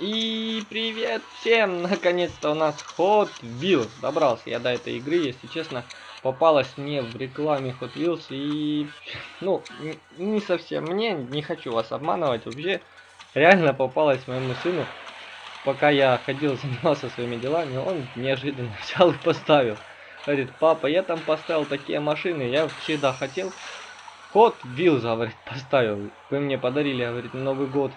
И привет всем! Наконец-то у нас Hot Wheels. Добрался я до этой игры, если честно. Попалась мне в рекламе Hot Wheels и... Ну, не совсем мне, не хочу вас обманывать. Вообще, реально попалась моему сыну. Пока я ходил, занимался своими делами, он неожиданно взял и поставил. Говорит, папа, я там поставил такие машины, я всегда хотел. Hot Wheels, говорит, поставил. Вы мне подарили, говорит, Новый год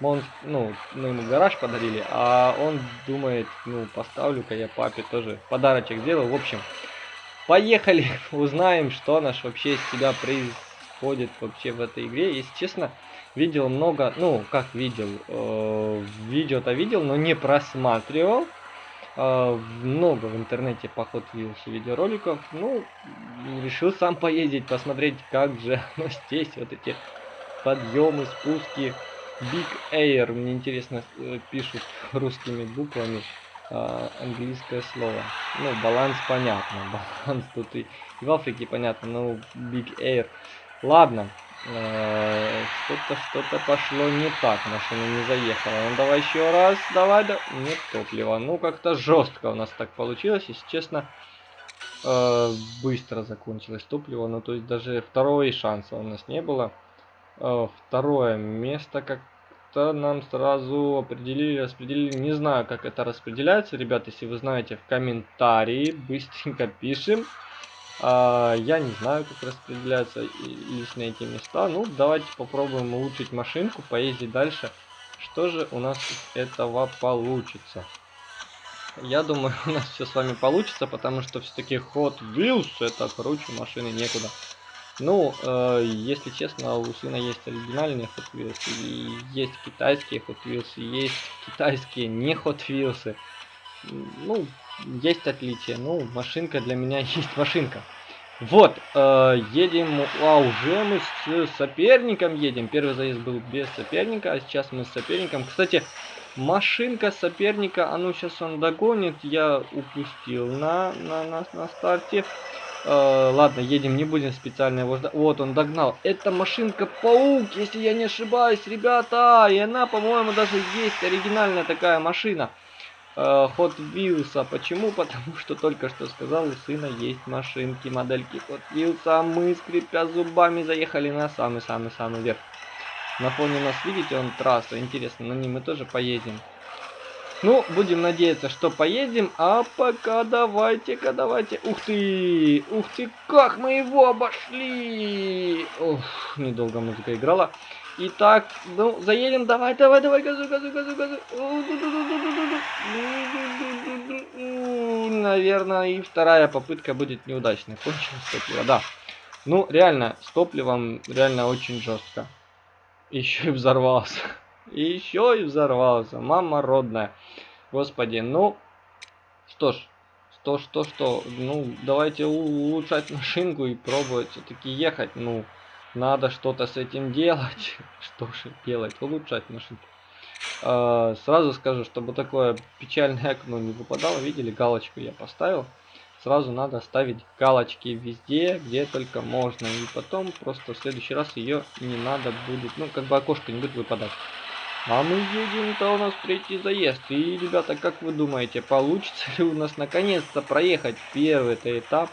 он, ну, мы ему гараж подарили, а он думает, ну, поставлю-ка я папе тоже подарочек сделаю. В общем, поехали, узнаем, что наш вообще из себя происходит вообще в этой игре. Если честно, видел много, ну, как видел, э, видео-то видел, но не просматривал. Э, много в интернете по Wheels видеороликов. Ну, решил сам поездить, посмотреть, как же оно здесь, вот эти подъемы, спуски. Big Air, мне интересно, э, пишут русскими буквами а, английское слово. Ну, баланс понятно, баланс тут и, и в Африке понятно, но Big Air. Ладно, э, что-то что-то пошло не так, машина не заехала. Ну давай еще раз, давай, да. Нет топлива. Ну как-то жестко у нас так получилось, если честно. Э, быстро закончилось топливо, ну то есть даже второго шанса у нас не было. Э, второе место как-то нам сразу определили, распределили. Не знаю, как это распределяется. Ребят, если вы знаете, в комментарии быстренько пишем. А, я не знаю, как распределяются лично эти места. Ну, давайте попробуем улучшить машинку, поездить дальше. Что же у нас из этого получится? Я думаю, у нас все с вами получится, потому что все-таки Hot Wheels это круче машины некуда. Ну, э, если честно, у сына есть оригинальные Hot Wheels, и есть китайские Hot Wheels, и есть китайские не Hot Wheels. Ну, есть отличия. Ну, машинка для меня есть машинка. Вот, э, едем, а уже мы с соперником едем. Первый заезд был без соперника, а сейчас мы с соперником. Кстати, машинка соперника, а ну сейчас он догонит, я упустил на, на, на, на старте. Э, ладно, едем, не будем специально его ждать. Вот, он догнал. Это машинка-паук, если я не ошибаюсь, ребята. И она, по-моему, даже есть оригинальная такая машина. Э, Hot Wheels. Почему? Потому что только что сказал, у сына есть машинки, модельки Hot Wheels. А мы, скрипя зубами, заехали на самый-самый-самый верх. На фоне нас, видите, он трасса. Интересно, на ней мы тоже поедем. Ну, будем надеяться, что поедем. А пока давайте-ка, давайте. Ух ты! Ух ты, как мы его обошли! Ух, недолго музыка играла. Итак, ну, заедем. Давай, давай, давай, газу, газу, газу, газу. Наверное, и вторая попытка будет неудачной. Кончилось топливо, да. Ну, реально, с топливом реально очень жестко. Еще и взорвался. И еще и взорвался. Мама родная. Господи, ну... Что ж, что, что, что, ну, давайте улучшать машинку и пробовать все-таки ехать. Ну, надо что-то с этим делать. Что же делать? Улучшать машинку. А, сразу скажу, чтобы такое печальное окно не выпадало. Видели, галочку я поставил. Сразу надо ставить галочки везде, где только можно. И потом просто в следующий раз ее не надо будет, ну, как бы окошко не будет выпадать. А мы едем-то у нас третий заезд. И, ребята, как вы думаете, получится ли у нас наконец-то проехать первый-то этап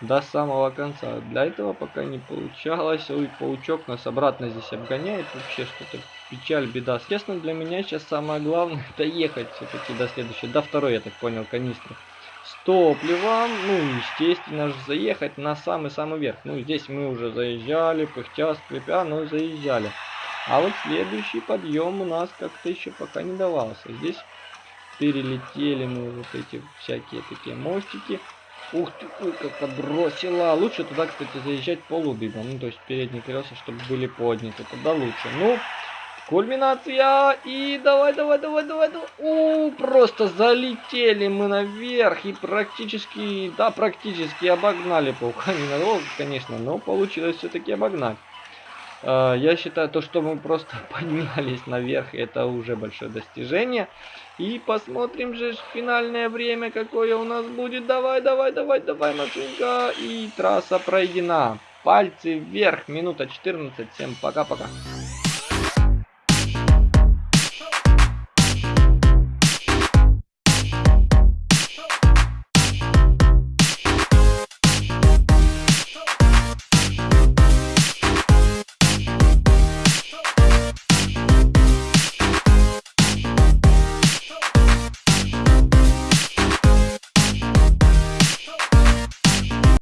до самого конца? Для этого пока не получалось. Ой, паучок нас обратно здесь обгоняет. Вообще что-то печаль, беда. Честно, для меня сейчас самое главное это ехать все-таки до следующего, до второй, я так понял, канистры. С топливом, ну, естественно же, заехать на самый-самый верх. Ну, здесь мы уже заезжали, пыхтя, скрипя, но заезжали. А вот следующий подъем у нас как-то еще пока не давался. Здесь перелетели мы вот эти всякие такие мостики. Ух ты, ой, как подбросила. Лучше туда, кстати, заезжать полудыбом. Ну, то есть передние колеса, чтобы были подняты. Тогда лучше. Ну, кульминация. И давай, давай, давай, давай, давай. У, просто залетели мы наверх. И практически, да, практически обогнали паука. Ненадолго, конечно, но получилось все-таки обогнать. А, я считаю, то, что мы просто поднялись наверх, это уже большое достижение. И посмотрим же финальное время, какое у нас будет. Давай, давай, давай, давай, машинка. И трасса пройдена. Пальцы вверх, минута 14. Всем пока-пока.